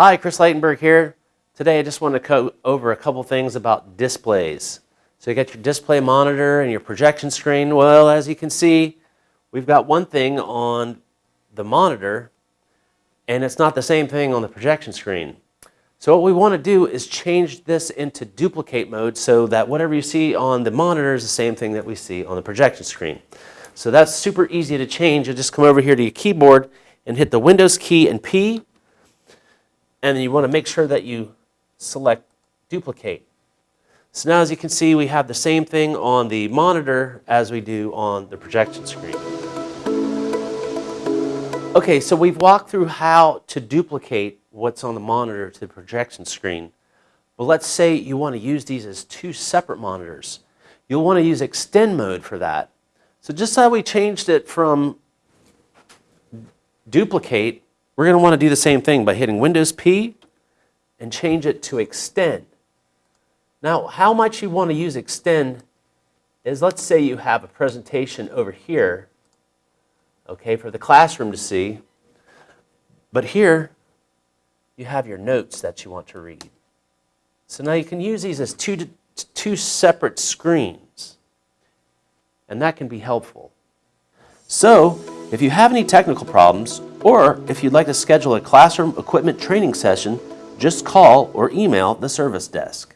Hi, Chris Leitenberg here. Today I just want to go over a couple things about displays. So you got your display monitor and your projection screen. Well, as you can see, we've got one thing on the monitor and it's not the same thing on the projection screen. So what we want to do is change this into duplicate mode so that whatever you see on the monitor is the same thing that we see on the projection screen. So that's super easy to change. You just come over here to your keyboard and hit the Windows key and P and you want to make sure that you select duplicate. So now as you can see we have the same thing on the monitor as we do on the projection screen. Okay, so we've walked through how to duplicate what's on the monitor to the projection screen. But let's say you want to use these as two separate monitors. You'll want to use extend mode for that. So just how we changed it from duplicate we're going to want to do the same thing by hitting Windows P and change it to extend. Now, how much you want to use extend is let's say you have a presentation over here, okay, for the classroom to see. But here, you have your notes that you want to read. So now you can use these as two, two separate screens. And that can be helpful. So, if you have any technical problems, or if you'd like to schedule a classroom equipment training session, just call or email the service desk.